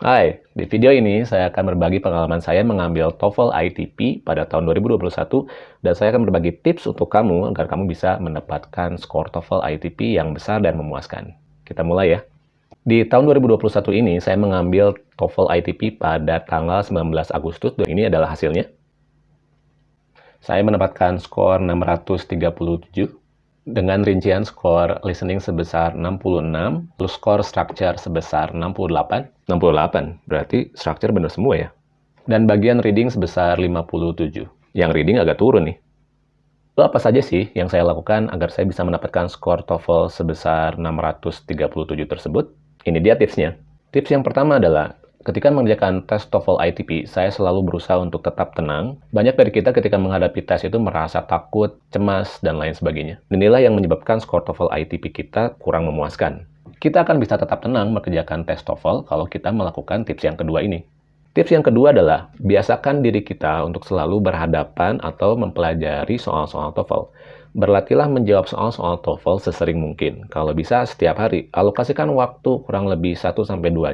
Hai, di video ini saya akan berbagi pengalaman saya mengambil TOEFL ITP pada tahun 2021 dan saya akan berbagi tips untuk kamu agar kamu bisa mendapatkan skor TOEFL ITP yang besar dan memuaskan. Kita mulai ya. Di tahun 2021 ini saya mengambil TOEFL ITP pada tanggal 19 Agustus dan ini adalah hasilnya. Saya mendapatkan skor 637 dengan rincian skor listening sebesar 66, plus skor structure sebesar 68. 68, berarti structure benar semua ya. Dan bagian reading sebesar 57. Yang reading agak turun nih. Lalu apa saja sih yang saya lakukan agar saya bisa mendapatkan skor TOEFL sebesar 637 tersebut? Ini dia tipsnya. Tips yang pertama adalah Ketika mengerjakan tes TOEFL ITP, saya selalu berusaha untuk tetap tenang. Banyak dari kita ketika menghadapi tes itu merasa takut, cemas, dan lain sebagainya. Inilah yang menyebabkan skor TOEFL ITP kita kurang memuaskan. Kita akan bisa tetap tenang mengerjakan tes TOEFL kalau kita melakukan tips yang kedua ini. Tips yang kedua adalah, biasakan diri kita untuk selalu berhadapan atau mempelajari soal-soal TOEFL. Berlatihlah menjawab soal-soal TOEFL sesering mungkin. Kalau bisa setiap hari, alokasikan waktu kurang lebih 1-2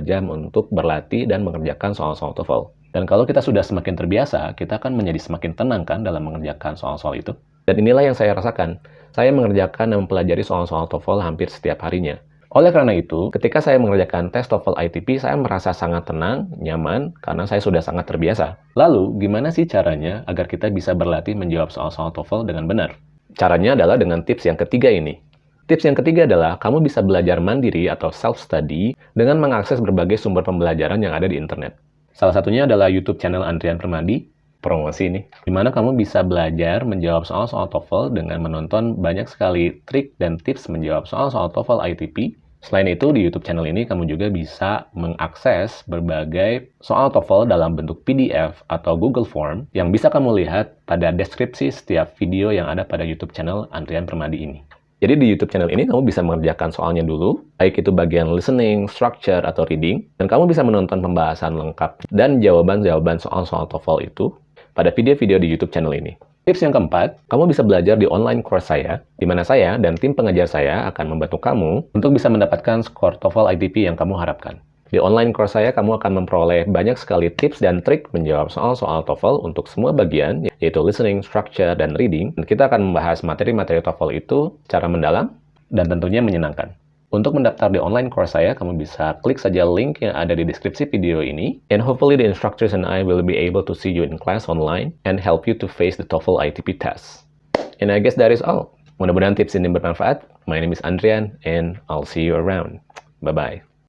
jam untuk berlatih dan mengerjakan soal-soal TOEFL. Dan kalau kita sudah semakin terbiasa, kita akan menjadi semakin tenang kan dalam mengerjakan soal-soal itu. Dan inilah yang saya rasakan. Saya mengerjakan dan mempelajari soal-soal TOEFL hampir setiap harinya. Oleh karena itu, ketika saya mengerjakan tes TOEFL ITP, saya merasa sangat tenang, nyaman, karena saya sudah sangat terbiasa. Lalu, gimana sih caranya agar kita bisa berlatih menjawab soal-soal TOEFL dengan benar? Caranya adalah dengan tips yang ketiga ini. Tips yang ketiga adalah kamu bisa belajar mandiri atau self-study dengan mengakses berbagai sumber pembelajaran yang ada di internet. Salah satunya adalah YouTube channel Andrian Permadi, promosi ini, di mana kamu bisa belajar menjawab soal-soal TOEFL dengan menonton banyak sekali trik dan tips menjawab soal-soal TOEFL ITP Selain itu, di YouTube channel ini kamu juga bisa mengakses berbagai soal TOEFL dalam bentuk PDF atau Google Form yang bisa kamu lihat pada deskripsi setiap video yang ada pada YouTube channel Andrian Permadi ini. Jadi di YouTube channel ini kamu bisa mengerjakan soalnya dulu, baik itu bagian listening, structure, atau reading, dan kamu bisa menonton pembahasan lengkap dan jawaban-jawaban soal-soal TOEFL itu pada video-video di YouTube channel ini. Tips yang keempat, kamu bisa belajar di online course saya, di mana saya dan tim pengajar saya akan membantu kamu untuk bisa mendapatkan skor TOEFL ITP yang kamu harapkan. Di online course saya, kamu akan memperoleh banyak sekali tips dan trik menjawab soal-soal TOEFL untuk semua bagian, yaitu listening, structure, dan reading. Dan kita akan membahas materi-materi TOEFL itu secara mendalam dan tentunya menyenangkan. Untuk mendaftar di online course saya, kamu bisa klik saja link yang ada di deskripsi video ini. And hopefully the instructors and I will be able to see you in class online and help you to face the TOEFL ITP test. And I guess that is all. Mudah-mudahan tips ini bermanfaat. My name is Andrian and I'll see you around. Bye-bye.